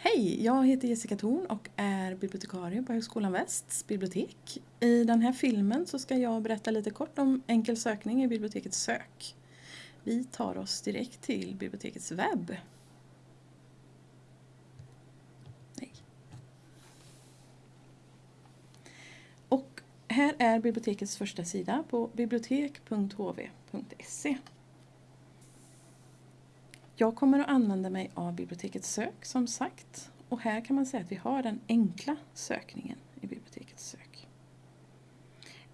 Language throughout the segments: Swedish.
Hej, jag heter Jessica Thorn och är bibliotekarie på Högskolan Västs bibliotek. I den här filmen så ska jag berätta lite kort om enkel sökning i bibliotekets sök. Vi tar oss direkt till bibliotekets webb. Nej. Och här är bibliotekets första sida på bibliotek.hv.se. Jag kommer att använda mig av bibliotekets sök som sagt. Och här kan man säga att vi har den enkla sökningen i bibliotekets sök.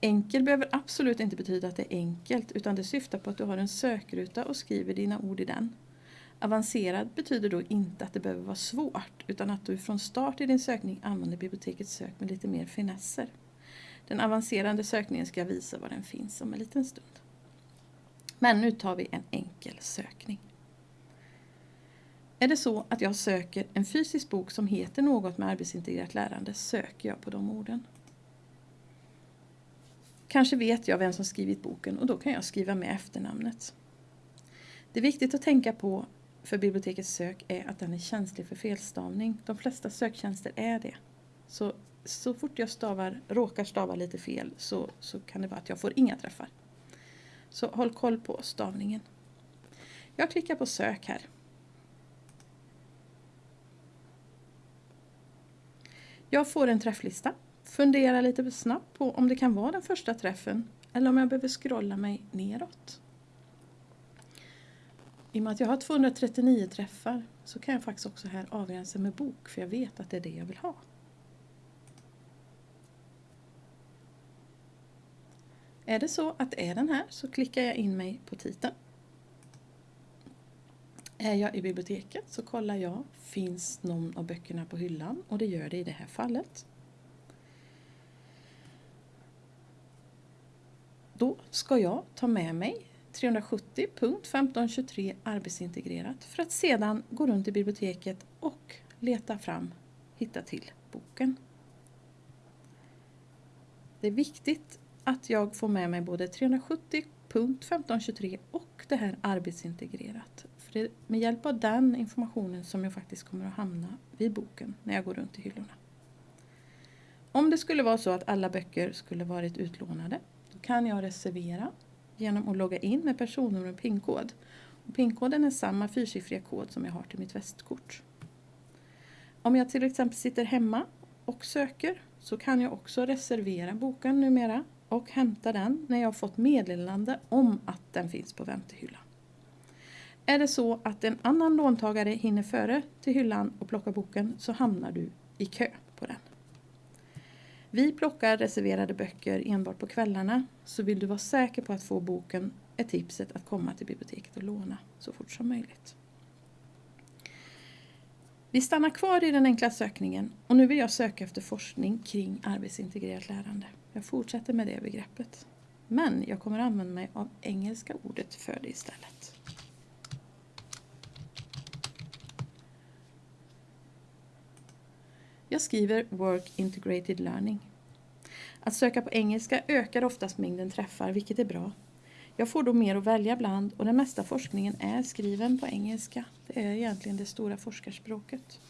Enkel behöver absolut inte betyda att det är enkelt utan det syftar på att du har en sökruta och skriver dina ord i den. Avancerad betyder då inte att det behöver vara svårt utan att du från start i din sökning använder bibliotekets sök med lite mer finesser. Den avancerade sökningen ska jag visa var den finns om en liten stund. Men nu tar vi en enkel sökning. Är det så att jag söker en fysisk bok som heter något med arbetsintegrerat lärande söker jag på de orden. Kanske vet jag vem som skrivit boken och då kan jag skriva med efternamnet. Det är viktigt att tänka på för bibliotekets sök är att den är känslig för felstavning. De flesta söktjänster är det. Så, så fort jag stavar, råkar stava lite fel så, så kan det vara att jag får inga träffar. Så håll koll på stavningen. Jag klickar på sök här. Jag får en träfflista. Funderar lite snabbt på om det kan vara den första träffen eller om jag behöver scrolla mig neråt. I och med att jag har 239 träffar så kan jag faktiskt också här avgränsa med bok för jag vet att det är det jag vill ha. Är det så att det är den här så klickar jag in mig på titeln. Är jag i biblioteket så kollar jag, finns någon av böckerna på hyllan? Och det gör det i det här fallet. Då ska jag ta med mig 370.1523 arbetsintegrerat för att sedan gå runt i biblioteket och leta fram, hitta till boken. Det är viktigt att jag får med mig både 370.1523 och det här arbetsintegrerat det är med hjälp av den informationen som jag faktiskt kommer att hamna vid boken när jag går runt i hyllorna. Om det skulle vara så att alla böcker skulle varit utlånade då kan jag reservera genom att logga in med personnummer och pinkod. Pinkoden är samma fyrsiffriga kod som jag har till mitt västkort. Om jag till exempel sitter hemma och söker så kan jag också reservera boken numera och hämta den när jag fått meddelande om att den finns på väntehyllan. Är det så att en annan låntagare hinner före till hyllan och plockar boken så hamnar du i kö på den. Vi plockar reserverade böcker enbart på kvällarna så vill du vara säker på att få boken är tipset att komma till biblioteket och låna så fort som möjligt. Vi stannar kvar i den enkla sökningen och nu vill jag söka efter forskning kring arbetsintegrerat lärande. Jag fortsätter med det begreppet. Men jag kommer använda mig av engelska ordet för det istället. Jag skriver Work Integrated Learning. Att söka på engelska ökar oftast mängden träffar, vilket är bra. Jag får då mer att välja bland och den mesta forskningen är skriven på engelska. Det är egentligen det stora forskarspråket.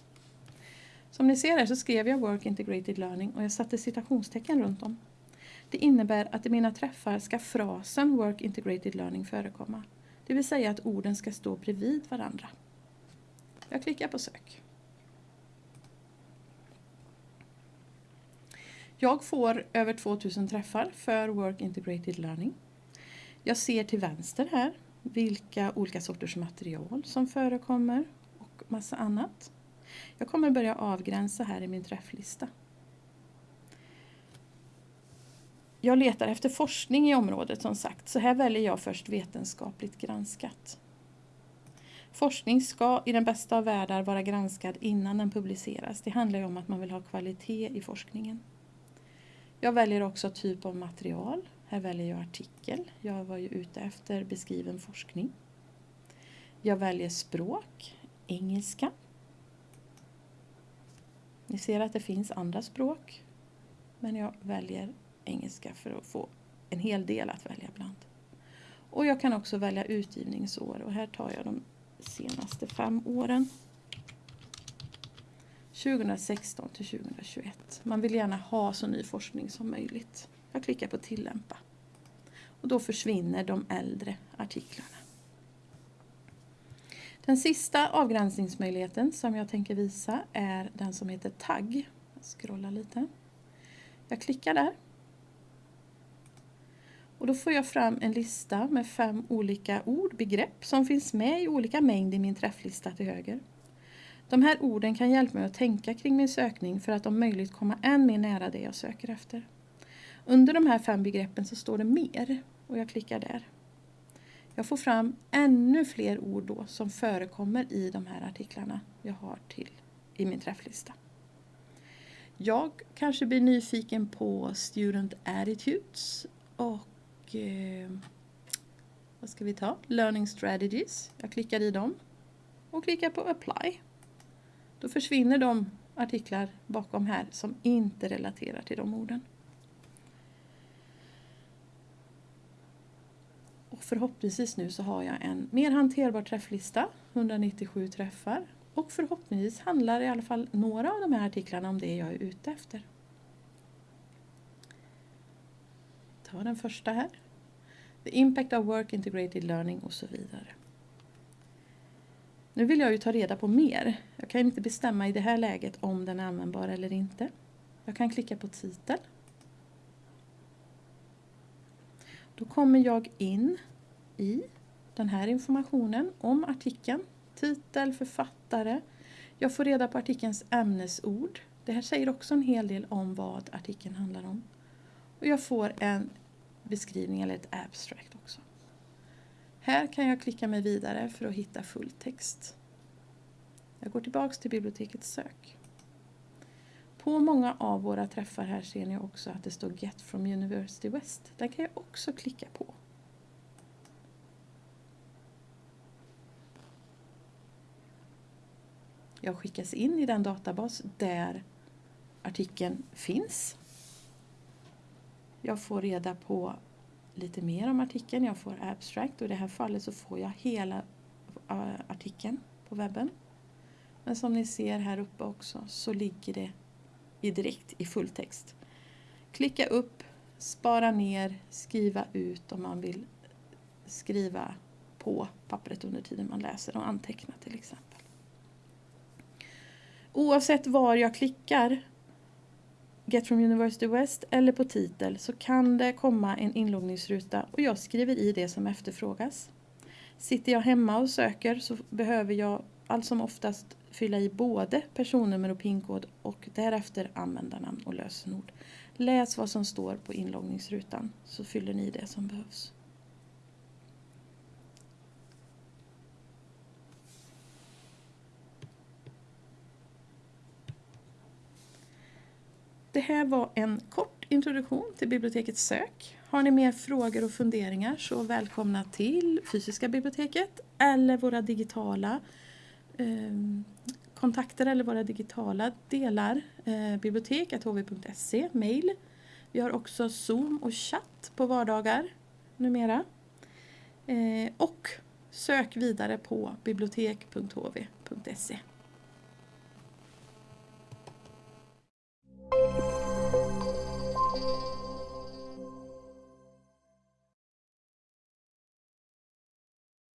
Som ni ser här så skrev jag Work Integrated Learning och jag satte citationstecken runt om. Det innebär att i mina träffar ska frasen Work Integrated Learning förekomma. Det vill säga att orden ska stå bredvid varandra. Jag klickar på sök. Jag får över 2000 träffar för Work Integrated Learning. Jag ser till vänster här vilka olika sorters material som förekommer och massa annat. Jag kommer börja avgränsa här i min träfflista. Jag letar efter forskning i området som sagt, så här väljer jag först vetenskapligt granskat. Forskning ska i den bästa av världar vara granskad innan den publiceras. Det handlar ju om att man vill ha kvalitet i forskningen. Jag väljer också typ av material. Här väljer jag artikel. Jag var ju ute efter beskriven forskning. Jag väljer språk, engelska. Ni ser att det finns andra språk. Men jag väljer engelska för att få en hel del att välja bland. Och jag kan också välja utgivningsår och här tar jag de senaste fem åren. 2016 till 2021. Man vill gärna ha så ny forskning som möjligt. Jag klickar på tillämpa. Och då försvinner de äldre artiklarna. Den sista avgränsningsmöjligheten som jag tänker visa är den som heter tagg. Jag scrollar lite. Jag klickar där. Och då får jag fram en lista med fem olika ord, begrepp som finns med i olika mängd i min träfflista till höger. De här orden kan hjälpa mig att tänka kring min sökning för att om möjligt komma än mer nära det jag söker efter. Under de här fem begreppen så står det mer och jag klickar där. Jag får fram ännu fler ord då som förekommer i de här artiklarna jag har till i min träfflista. Jag kanske blir nyfiken på Student Attitudes och eh, vad ska vi ta? Learning Strategies. Jag klickar i dem och klickar på Apply. Då försvinner de artiklar bakom här som inte relaterar till de orden. Och förhoppningsvis nu så har jag en mer hanterbar träfflista, 197 träffar. Och förhoppningsvis handlar i alla fall några av de här artiklarna om det jag är ute efter. Ta den första här. The impact of work integrated learning och så vidare. Nu vill jag ju ta reda på mer. Jag kan inte bestämma i det här läget om den är användbar eller inte. Jag kan klicka på titel. Då kommer jag in i den här informationen om artikeln, titel, författare. Jag får reda på artikelns ämnesord. Det här säger också en hel del om vad artikeln handlar om. Och jag får en beskrivning eller ett abstract också. Här kan jag klicka mig vidare för att hitta full text. Jag går tillbaks till bibliotekets sök. På många av våra träffar här ser ni också att det står Get from University West. Den kan jag också klicka på. Jag skickas in i den databas där artikeln finns. Jag får reda på lite mer om artikeln. Jag får abstract och i det här fallet så får jag hela eh, artikeln på webben. Men som ni ser här uppe också så ligger det i direkt i fulltext. Klicka upp, spara ner, skriva ut om man vill skriva på pappret under tiden man läser och anteckna till exempel. Oavsett var jag klickar Get from University West eller på titel så kan det komma en inloggningsruta och jag skriver i det som efterfrågas. Sitter jag hemma och söker så behöver jag allt som oftast fylla i både personnummer och pinkod och därefter användarnamn och lösenord. Läs vad som står på inloggningsrutan så fyller ni det som behövs. Det här var en kort introduktion till bibliotekets sök. Har ni mer frågor och funderingar så välkomna till fysiska biblioteket eller våra digitala eh, kontakter eller våra digitala delar. Eh, bibliotek.hv.se, mail. Vi har också Zoom och chatt på vardagar numera. Eh, och sök vidare på bibliotek.hv.se.